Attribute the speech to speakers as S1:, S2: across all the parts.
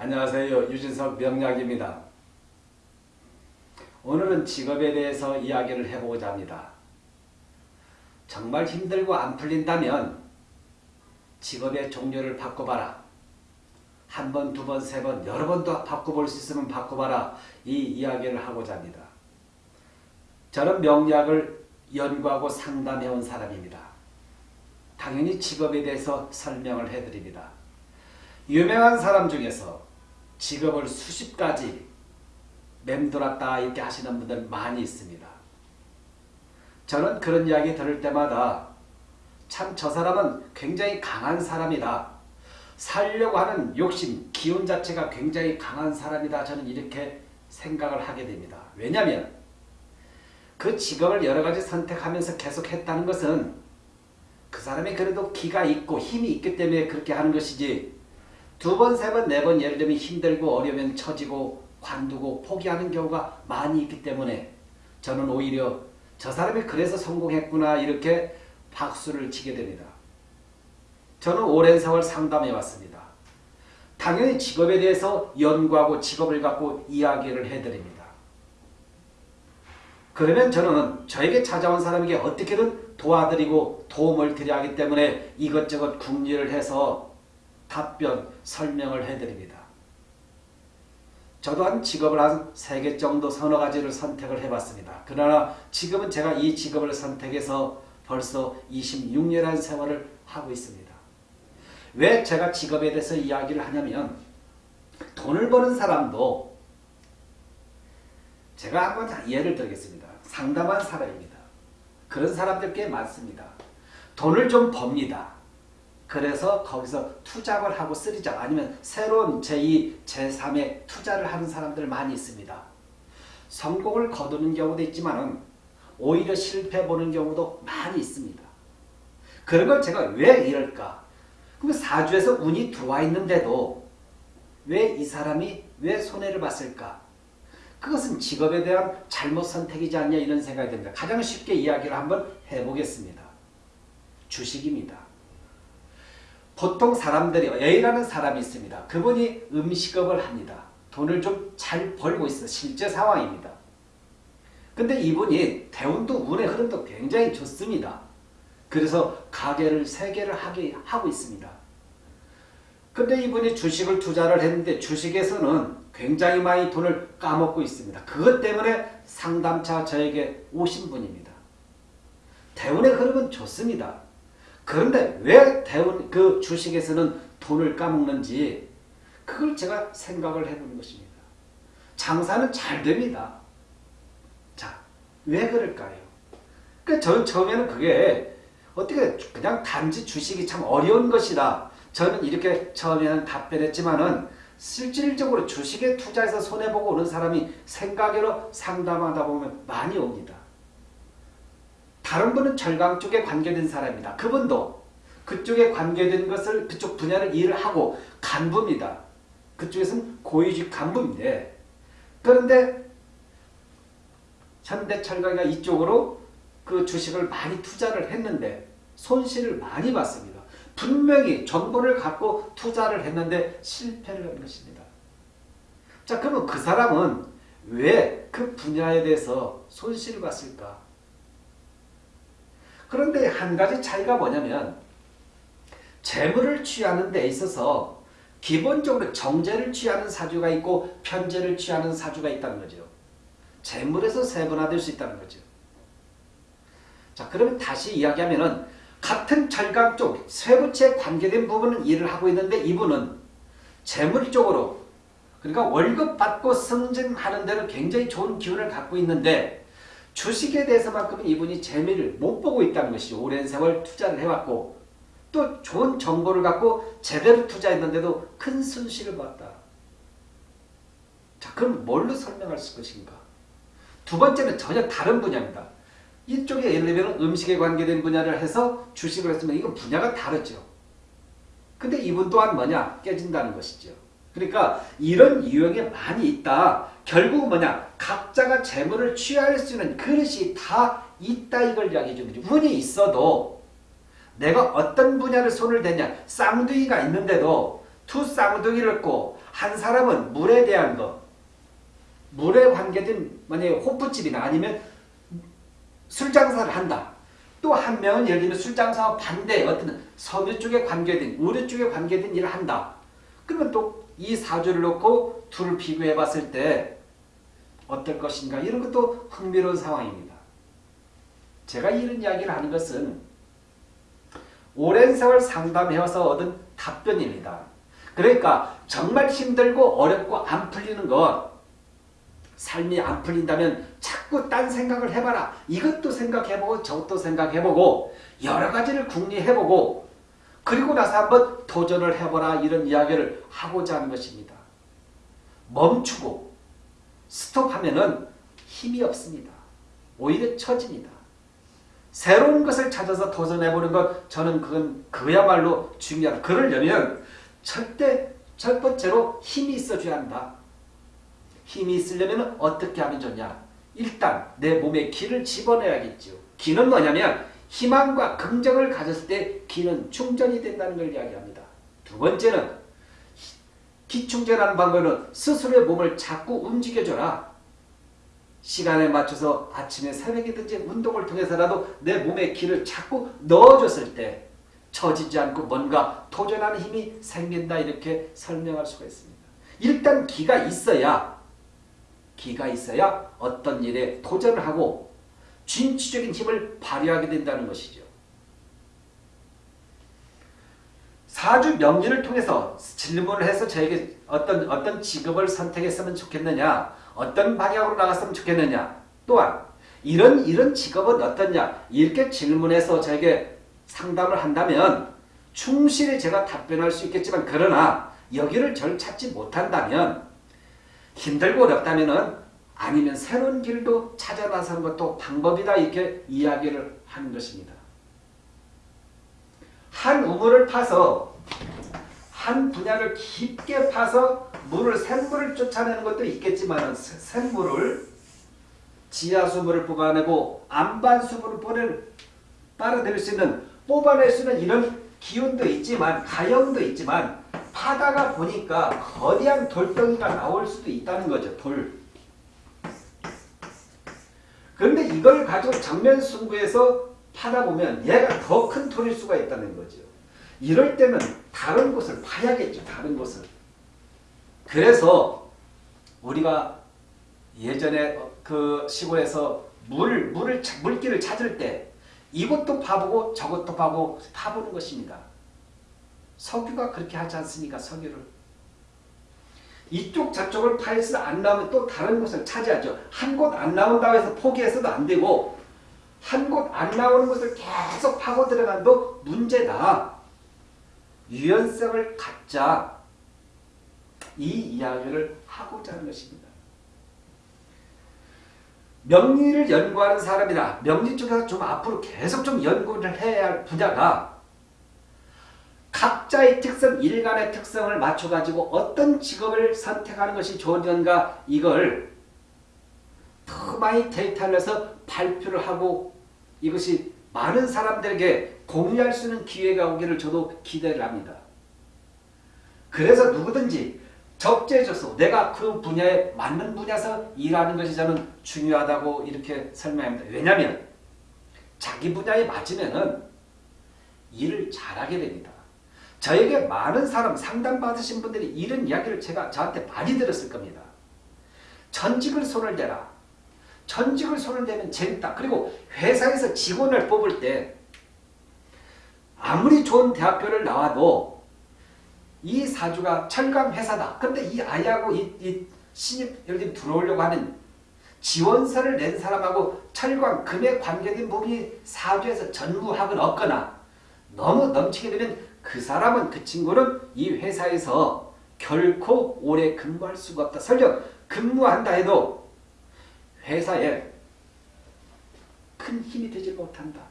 S1: 안녕하세요. 유진석 명약입니다. 오늘은 직업에 대해서 이야기를 해보고자 합니다. 정말 힘들고 안 풀린다면 직업의 종류를 바꿔봐라. 한 번, 두 번, 세 번, 여러 번도 바꿔볼 수 있으면 바꿔봐라. 이 이야기를 하고자 합니다. 저는 명약을 연구하고 상담해온 사람입니다. 당연히 직업에 대해서 설명을 해드립니다. 유명한 사람 중에서 직업을 수십 가지 맴돌았다 이렇게 하시는 분들 많이 있습니다. 저는 그런 이야기 들을 때마다 참 저 사람은 굉장히 강한 사람이다. 살려고 하는 욕심, 기운 자체가 굉장히 강한 사람이다. 저는 이렇게 생각을 하게 됩니다. 왜냐하면 그 직업을 여러 가지 선택하면서 계속 했다는 것은 그 사람이 그래도 기가 있고 힘이 있기 때문에 그렇게 하는 것이지 두 번, 세 번, 네 번 예를 들면 힘들고 어려우면 처지고 관두고 포기하는 경우가 많이 있기 때문에 저는 오히려 저 사람이 그래서 성공했구나 이렇게 박수를 치게 됩니다. 저는 오랜 세월 상담해 왔습니다. 당연히 직업에 대해서 연구하고 직업을 갖고 이야기를 해드립니다. 그러면 저는 저에게 찾아온 사람에게 어떻게든 도와드리고 도움을 드려야 하기 때문에 이것저것 궁리를 해서 답변, 설명을 해드립니다. 저도 한 직업을 한세개 정도 서너 가지를 선택을 해봤습니다. 그러나 지금은 제가 이 직업을 선택해서 벌써 26년이라는 세월을 하고 있습니다. 왜 제가 직업에 대해서 이야기를 하냐면 돈을 버는 사람도 제가 한번 예를 들겠습니다. 상담한 사람입니다. 그런 사람들 꽤 많습니다. 돈을 좀 법니다. 그래서 거기서 투잡을 하고 쓰리잡 아니면 새로운 제2, 제3의 투자를 하는 사람들 많이 있습니다. 성공을 거두는 경우도 있지만 오히려 실패 보는 경우도 많이 있습니다. 그런 걸 제가 왜 이럴까? 그럼 사주에서 운이 들어와 있는데도 왜 이 사람이 왜 손해를 봤을까? 그것은 직업에 대한 잘못 선택이지 않냐 이런 생각이 듭니다. 가장 쉽게 이야기를 한번 해보겠습니다. 주식입니다. 보통 사람들이 A라는 사람이 있습니다. 그분이 음식업을 합니다. 돈을 좀 잘 벌고 있어 실제 상황입니다. 근데 이분이 대운도 운의 흐름도 굉장히 좋습니다. 그래서 가게를 세 개를 하게 하고 있습니다. 근데 이분이 주식을 투자를 했는데 주식에서는 굉장히 많이 돈을 까먹고 있습니다. 그것 때문에 상담차 저에게 오신 분입니다. 대운의 흐름은 좋습니다. 그런데 왜 대운 그 주식에서는 돈을 까먹는지 그걸 제가 생각을 해보는 것입니다. 장사는 잘 됩니다. 자, 왜 그럴까요? 그 저는 처음에는 그게 어떻게 그냥 단지 주식이 참 어려운 것이다. 저는 이렇게 처음에는 답변했지만은 실질적으로 주식에 투자해서 손해보고 오는 사람이 생각으로 상담하다 보면 많이 옵니다. 다른 분은 절강 쪽에 관계된 사람입니다. 그분도 그쪽에 관계된 것을 그쪽 분야를 일을 하고 간부입니다. 그쪽에서는 고위직 간부인데 그런데 현대철강이가 이쪽으로 그 주식을 많이 투자를 했는데 손실을 많이 봤습니다. 분명히 정보를 갖고 투자를 했는데 실패를 한 것입니다. 자 그러면 그 사람은 왜 그 분야에 대해서 손실을 봤을까? 그런데 한 가지 차이가 뭐냐면 재물을 취하는 데 있어서 기본적으로 정제를 취하는 사주가 있고 편제를 취하는 사주가 있다는 거죠. 재물에서 세분화될 수 있다는 거죠. 자 그러면 다시 이야기하면 같은 철강 쪽 쇠부채에 관계된 부분은 일을 하고 있는데 이분은 재물 쪽으로 그러니까 월급 받고 승진하는 데는 굉장히 좋은 기운을 갖고 있는데 주식에 대해서만큼은 이분이 재미를 못 보고 있다는 것이 오랜 세월 투자를 해왔고 또 좋은 정보를 갖고 제대로 투자했는데도 큰 손실을 봤다. 자 그럼 뭘로 설명할 것인가? 두 번째는 전혀 다른 분야입니다. 이쪽에 예를 들면 음식에 관계된 분야를 해서 주식을 했으면 이건 분야가 다르죠. 근데 이분 또한 뭐냐? 깨진다는 것이죠. 그러니까 이런 유형이 많이 있다. 결국 뭐냐? 각자가 재물을 취할 수 있는 그릇이 다 있다 이걸 이야기해 주는 거죠. 운이 있어도 내가 어떤 분야를 손을 대냐 쌍둥이가 있는데도 두 쌍둥이를 고한 사람은 물에 대한 거, 물에 관계된 만약에 호프집이나 아니면 술 장사를 한다. 또 한 명은 예를 들면 술 장사와 반대 어떤 섬유 쪽에 관계된 의료 쪽에 관계된 일을 한다. 그러면 또 이 사주를 놓고 둘을 비교해 봤을 때 어떨 것인가 이런 것도 흥미로운 상황입니다. 제가 이런 이야기를 하는 것은 오랜 세월 상담해와서 얻은 답변입니다. 그러니까 정말 힘들고 어렵고 안 풀리는 것 삶이 안 풀린다면 자꾸 딴 생각을 해봐라. 이것도 생각해보고 저것도 생각해보고 여러 가지를 궁리해보고 그리고 나서 한번 도전을 해보라 이런 이야기를 하고자 하는 것입니다. 멈추고 스톱하면은 힘이 없습니다. 오히려 처집니다. 새로운 것을 찾아서 도전해보는 것 저는 그건 그야말로 중요하다. 그러려면 절대 첫 번째로 힘이 있어줘야 한다. 힘이 있으려면 어떻게 하면 좋냐? 일단 내 몸에 기를 집어넣어야겠죠. 기는 뭐냐면 희망과 긍정을 가졌을 때 기는 충전이 된다는 걸 이야기합니다. 두 번째는 기충전하는 방법은 스스로의 몸을 자꾸 움직여줘라. 시간에 맞춰서 아침에 새벽이든지 운동을 통해서라도 내 몸에 기를 자꾸 넣어줬을 때 처지지 않고 뭔가 도전하는 힘이 생긴다 이렇게 설명할 수가 있습니다. 일단 기가 있어야 기가 있어야 어떤 일에 도전을 하고 진취적인 힘을 발휘하게 된다는 것이죠. 사주 명리를 통해서 질문을 해서 저에게 어떤 어떤 직업을 선택했으면 좋겠느냐, 어떤 방향으로 나갔으면 좋겠느냐, 또한 이런 이런 직업은 어떻냐 이렇게 질문해서 저에게 상담을 한다면 충실히 제가 답변할 수 있겠지만 그러나 여기를 절 찾지 못한다면 힘들고 어렵다면은 아니면 새로운 길도 찾아 나서는 것도 방법이다 이렇게 이야기를 하는 것입니다. 한 우물을 파서 한 분야를 깊게 파서 물을 샘물을 쫓아내는 것도 있겠지만 샘물을 지하수물을 뽑아내고 안반수물을 보낼 빨아들일 수 있는 뽑아낼 수 있는 이런 기운도 있지만 가형도 있지만 파다가 보니까 거대한 돌덩이가 나올 수도 있다는 거죠. 돌. 그런데 이걸 가지고 정면 승부해서 파다 보면 얘가 더큰 돌일 수가 있다는 거죠. 이럴 때는 다른 곳을 파야겠죠. 다른 곳을. 그래서 우리가 예전에 그 시골에서 물, 물을, 물길을 찾을 때 이것도 파보고 저것도 파고 파보는 것입니다. 석유가 그렇게 하지 않습니까? 석유를. 이쪽 저쪽을 파해서 안 나오면 또 다른 곳을 차지하죠. 한 곳 안 나온다고 해서 포기해서도 안 되고 한 곳 안 나오는 곳을 계속 파고 들어간도 문제다. 유연성을 갖자. 이 이야기를 하고자 하는 것입니다. 명리를 연구하는 사람이나 명리 쪽에서 좀 앞으로 계속 좀 연구를 해야 할 분야가 각자의 특성, 일간의 특성을 맞춰가지고 어떤 직업을 선택하는 것이 좋은가 이걸 더 많이 데이터를 내서 발표를 하고 이것이 많은 사람들에게 공유할 수 있는 기회가 오기를 저도 기대를 합니다. 그래서 누구든지 적재적소 내가 그 분야에 맞는 분야에서 일하는 것이 저는 중요하다고 이렇게 설명합니다. 왜냐하면 자기 분야에 맞으면 일을 잘하게 됩니다. 저에게 많은 사람 상담받으신 분들이 이런 이야기를 제가 저한테 많이 들었을 겁니다. 전직을 손을 대라. 전직을 손을 대면 재밌다. 그리고 회사에서 직원을 뽑을 때 아무리 좋은 대학교를 나와도 이 사주가 철강 회사다. 근데 이 아이하고 이, 이 신입 예를 들어오려고 하는 지원서를 낸 사람하고 철강 금에 관계된 부분이 사주에서 전무학은 없거나 너무 넘치게 되면 그 사람은 그 친구는 이 회사에서 결코 오래 근무할 수가 없다. 설령 근무한다 해도 회사에 큰 힘이 되지 못한다.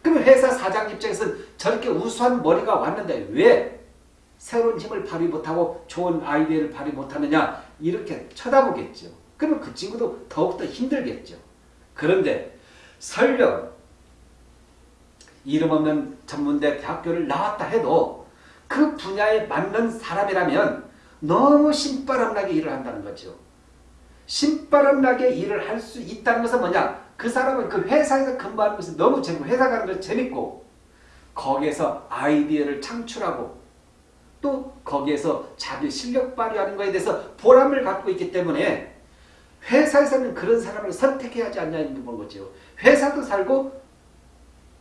S1: 그럼 회사 사장 입장에서는 저렇게 우수한 머리가 왔는데 왜 새로운 힘을 발휘 못하고 좋은 아이디어를 발휘 못하느냐 이렇게 쳐다보겠죠. 그러면 그 친구도 더욱더 힘들겠죠. 그런데 설령 이름 없는 전문대 대학교를 나왔다 해도 그 분야에 맞는 사람이라면 너무 신바람나게 일을 한다는 거죠. 신바람나게 일을 할 수 있다는 것은 뭐냐? 그 사람은 그 회사에서 근무하는 것이 너무 재밌고 회사 가는 것이 재밌고 거기에서 아이디어를 창출하고 또 거기에서 자기 실력 발휘하는 것에 대해서 보람을 갖고 있기 때문에 회사에서는 그런 사람을 선택해야 하지 않냐는 거죠. 회사도 살고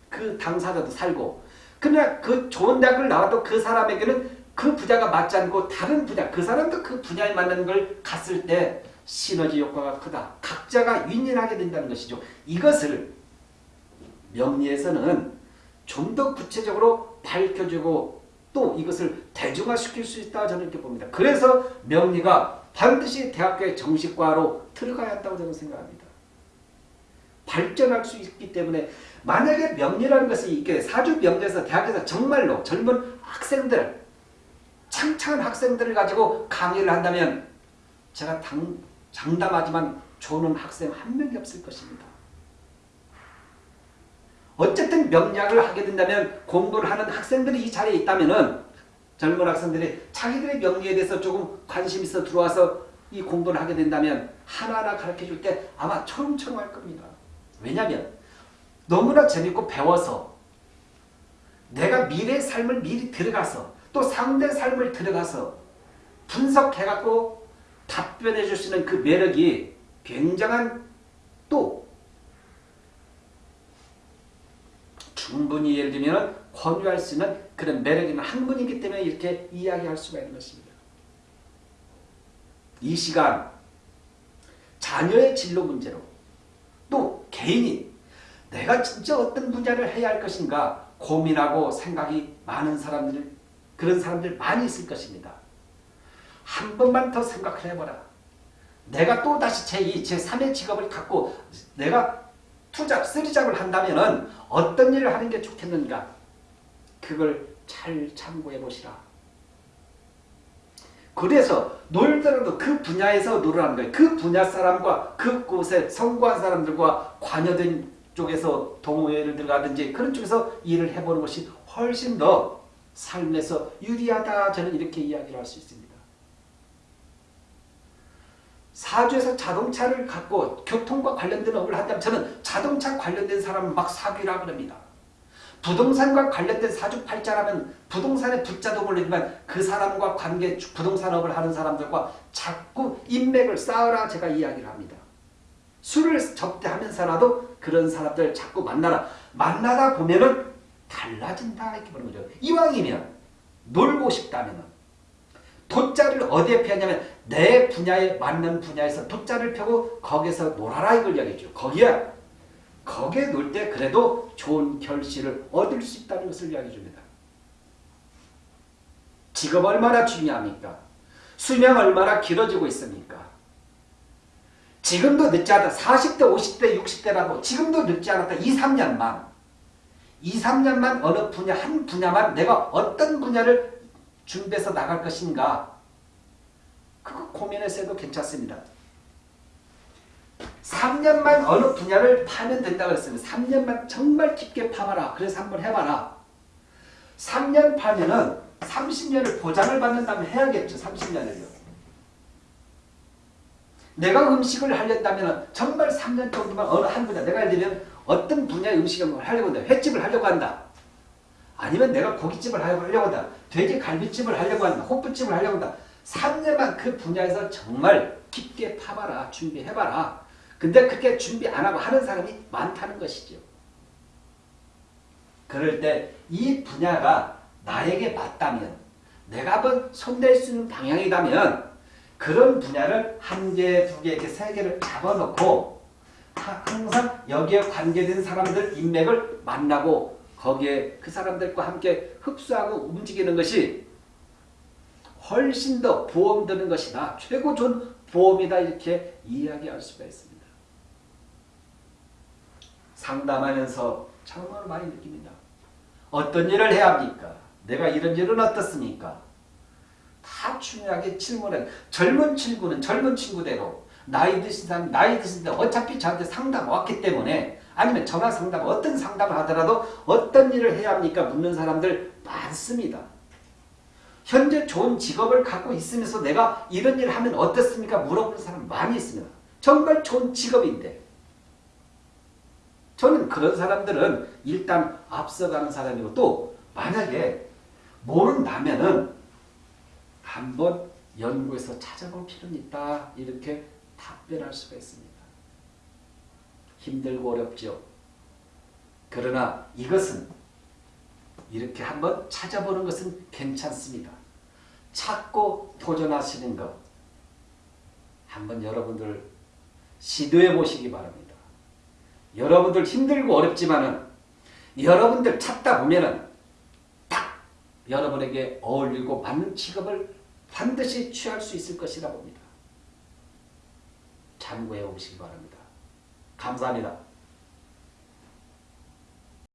S1: 그 당사자도 살고 그러나 그 좋은 대학을 나와도 그 사람에게는 그 분야가 맞지 않고 다른 분야 그 사람도 그 분야에 맞는 걸 갔을 때 시너지 효과가 크다. 각자가 윈윈하게 된다는 것이죠. 이것을 명리에서는 좀 더 구체적으로 밝혀주고 또 이것을 대중화시킬 수 있다 저는 이렇게 봅니다. 그래서 명리가 반드시 대학교의 정식과로 들어가야 한다고 저는 생각합니다. 발전할 수 있기 때문에 만약에 명리라는 것이 이게 사주 명리에서 대학에서 정말로 젊은 학생들 창창한 학생들을 가지고 강의를 한다면 제가 당, 장담하지만 좋은 학생 한 명이 없을 것입니다. 어쨌든 명리학을 하게 된다면 공부를 하는 학생들이 이 자리에 있다면 젊은 학생들이 자기들의 명리에 대해서 조금 관심 있어 들어와서 이 공부를 하게 된다면 하나하나 가르쳐 줄 때 아마 초롱초롱 할 겁니다. 왜냐하면 너무나 재밌고 배워서 내가 미래의 삶을 미리 들어가서 또 상대 삶을 들어가서 분석해갖고 답변해 줄 수 있는 그 매력이 굉장한 또 충분히 예를 들면 권유할 수 있는 그런 매력 있는 학문이기 때문에 이렇게 이야기할 수가 있는 것입니다. 이 시간 자녀의 진로 문제로 또 개인이 내가 진짜 어떤 분야를 해야 할 것인가 고민하고 생각이 많은 사람들 그런 사람들 많이 있을 것입니다. 한 번만 더 생각을 해보라. 내가 또다시 제2, 제3의 직업을 갖고 내가 투잡, 쓰리잡을 한다면 어떤 일을 하는 게 좋겠는가? 그걸 잘 참고해 보시라. 그래서 놀더라도 그 분야에서 놀으라는 거예요. 그 분야 사람과 그곳에 성공한 사람들과 관여된 쪽에서 동호회를 들어가든지 그런 쪽에서 일을 해보는 것이 훨씬 더 삶에서 유리하다 저는 이렇게 이야기를 할 수 있습니다. 사주에서 자동차를 갖고 교통과 관련된 업을 한다면 저는 자동차 관련된 사람을 막 사귀라 그럽니다. 부동산과 관련된 사주팔자라면 부동산에 붙자도 모르지만 그 사람과 관계 부동산업을 하는 사람들과 자꾸 인맥을 쌓으라 제가 이야기를 합니다. 술을 접대하면서라도 그런 사람들 자꾸 만나라. 만나다 보면은 달라진다 이렇게 보는 거죠. 이왕이면 놀고 싶다면 돗자를 어디에 펴냐면 내 분야에 맞는 분야에서 돗자를 펴고 거기서 놀아라 이걸 이야기죠. 거기에 거기에 놀 때 그래도 좋은 결실을 얻을 수 있다는 것을 이야기해 줍니다. 직업 얼마나 중요합니까? 수명 얼마나 길어지고 있습니까? 지금도 늦지 않다. 40대, 50대, 60대라고 지금도 늦지 않았다. 2, 3년만. 2, 3년만 어느 분야, 한 분야만 내가 어떤 분야를 준비해서 나갈 것인가 그거 고민해서 해도 괜찮습니다. 3년만 어느 분야를 파면 된다고 했습니다. 3년만 정말 깊게 파봐라. 그래서 한번 해봐라. 3년 파면은 30년을 보장을 받는다면 해야겠죠. 30년을요. 내가 음식을 하려다면 정말 3년 정도만 어느 한 분야 내가 예를 들면 어떤 분야의 음식을 하려고 한다. 횟집을 하려고 한다. 아니면 내가 고깃집을 하려고 한다. 돼지 갈비집을 하려고 한다. 호프집을 하려고 한다. 3년만 그 분야에서 정말 깊게 파봐라. 준비해봐라. 근데 그렇게 준비 안 하고 하는 사람이 많다는 것이죠. 그럴 때 이 분야가 나에게 맞다면 내가 한번 손댈 수 있는 방향이라면 그런 분야를 한 개, 두 개, 이렇게 세 개를 잡아놓고 항상 여기에 관계된 사람들 인맥을 만나고 거기에 그 사람들과 함께 흡수하고 움직이는 것이 훨씬 더 보험 드는 것이다. 최고 좋은 보험이다. 이렇게 이야기할 수가 있습니다. 상담하면서 정말 많이 느낍니다. 어떤 일을 해야 합니까? 내가 이런 일은 어떻습니까? 다 중요하게 질문해. 젊은 친구는 젊은 친구대로 나이 드신 사람 나이 드신 데 어차피 저한테 상담 왔기 때문에 아니면 전화 상담 어떤 상담을 하더라도 어떤 일을 해야 합니까? 묻는 사람들 많습니다. 현재 좋은 직업을 갖고 있으면서 내가 이런 일을 하면 어떻습니까? 물어보는 사람 많이 있습니다. 정말 좋은 직업인데 저는 그런 사람들은 일단 앞서가는 사람이고 또 만약에 모른다면은 한번 연구해서 찾아볼 필요는 있다 이렇게 답변할 수가 있습니다. 힘들고 어렵죠. 그러나 이것은 이렇게 한번 찾아보는 것은 괜찮습니다. 찾고 도전하시는 것 한번 여러분들 시도해 보시기 바랍니다. 여러분들 힘들고 어렵지만은 여러분들 찾다 보면은 딱 여러분에게 어울리고 맞는 직업을 반드시 취할 수 있을 것이라 봅니다. 참고해 보시기 바랍니다. 감사합니다.